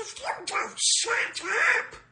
If you don't shut up.